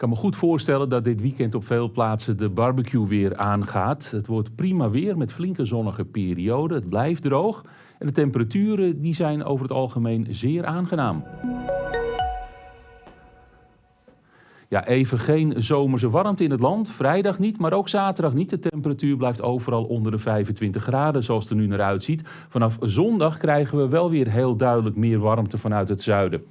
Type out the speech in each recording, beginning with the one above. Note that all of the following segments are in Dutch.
Ik kan me goed voorstellen dat dit weekend op veel plaatsen de barbecue weer aangaat. Het wordt prima weer met flinke zonnige perioden. Het blijft droog en de temperaturen die zijn over het algemeen zeer aangenaam. Ja, even geen zomerse warmte in het land. Vrijdag niet, maar ook zaterdag niet. De temperatuur blijft overal onder de 25 graden, zoals het er nu naar uitziet. Vanaf zondag krijgen we wel weer heel duidelijk meer warmte vanuit het zuiden.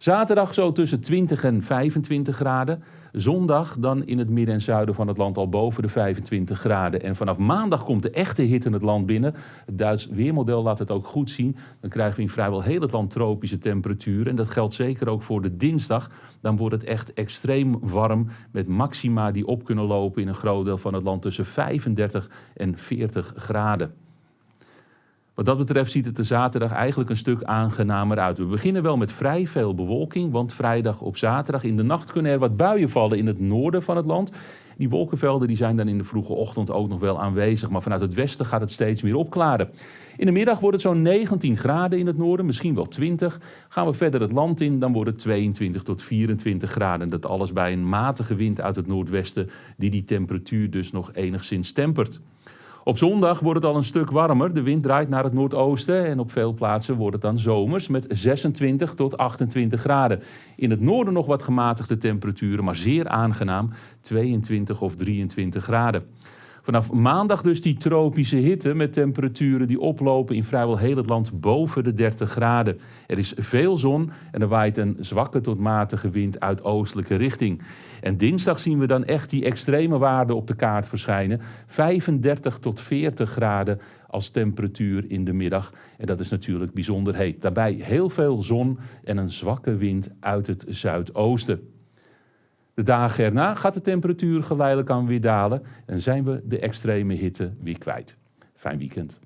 Zaterdag zo tussen 20 en 25 graden. Zondag dan in het midden en zuiden van het land al boven de 25 graden. En vanaf maandag komt de echte hitte in het land binnen. Het Duits weermodel laat het ook goed zien. Dan krijgen we in vrijwel heel het land tropische temperaturen. En dat geldt zeker ook voor de dinsdag. Dan wordt het echt extreem warm met maxima die op kunnen lopen in een groot deel van het land tussen 35 en 40 graden. Wat dat betreft ziet het er zaterdag eigenlijk een stuk aangenamer uit. We beginnen wel met vrij veel bewolking, want vrijdag op zaterdag in de nacht kunnen er wat buien vallen in het noorden van het land. Die wolkenvelden die zijn dan in de vroege ochtend ook nog wel aanwezig, maar vanuit het westen gaat het steeds meer opklaren. In de middag wordt het zo'n 19 graden in het noorden, misschien wel 20. Gaan we verder het land in, dan wordt het 22 tot 24 graden. Dat alles bij een matige wind uit het noordwesten, die die temperatuur dus nog enigszins tempert. Op zondag wordt het al een stuk warmer. De wind draait naar het noordoosten en op veel plaatsen wordt het dan zomers met 26 tot 28 graden. In het noorden nog wat gematigde temperaturen, maar zeer aangenaam 22 of 23 graden. Vanaf maandag dus die tropische hitte met temperaturen die oplopen in vrijwel heel het land boven de 30 graden. Er is veel zon en er waait een zwakke tot matige wind uit oostelijke richting. En dinsdag zien we dan echt die extreme waarden op de kaart verschijnen. 35 tot 40 graden als temperatuur in de middag. En dat is natuurlijk bijzonder heet. Daarbij heel veel zon en een zwakke wind uit het zuidoosten. De dagen erna gaat de temperatuur geleidelijk aan weer dalen en zijn we de extreme hitte weer kwijt. Fijn weekend.